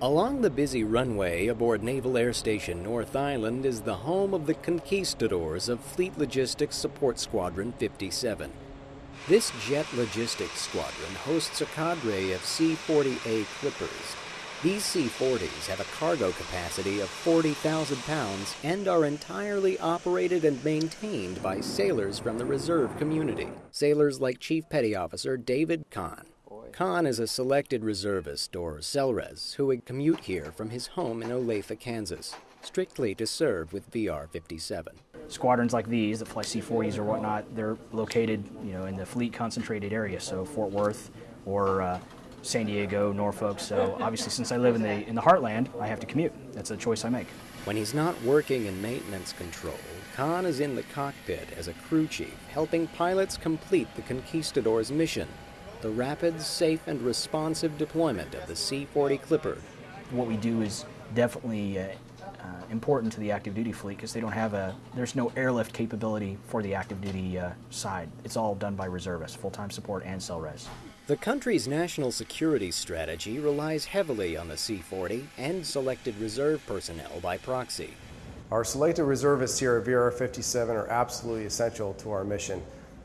Along the busy runway aboard Naval Air Station North Island is the home of the conquistadors of Fleet Logistics Support Squadron 57. This jet logistics squadron hosts a cadre of C-40A Clippers. These C-40s have a cargo capacity of 40,000 pounds and are entirely operated and maintained by sailors from the reserve community. Sailors like Chief Petty Officer David Kahn. Kahn is a selected reservist, or SELRES, who would commute here from his home in Olathe, Kansas, strictly to serve with VR-57. Squadrons like these that fly C-40s or whatnot, they're located, you know, in the fleet concentrated area, so Fort Worth or uh, San Diego, Norfolk. So obviously, since I live in the in the heartland, I have to commute. That's a choice I make. When he's not working in maintenance control, Kahn is in the cockpit as a crew chief, helping pilots complete the Conquistador's mission the rapid, safe, and responsive deployment of the C-40 Clipper. What we do is definitely uh, uh, important to the active duty fleet because they don't have a, there's no airlift capability for the active duty uh, side. It's all done by reservists, full-time support and SELRES. The country's national security strategy relies heavily on the C-40 and selected reserve personnel by proxy. Our selected reservists here at VR-57 are absolutely essential to our mission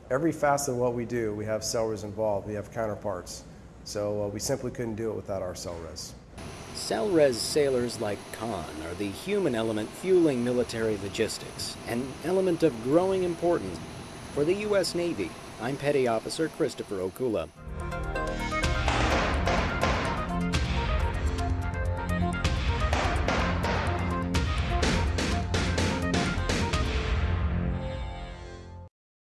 every facet of what we do, we have SELRES involved, we have counterparts. So uh, we simply couldn't do it without our SELRES. SELRES sailors like Kahn are the human element fueling military logistics, an element of growing importance. For the U.S. Navy, I'm Petty Officer Christopher Okula.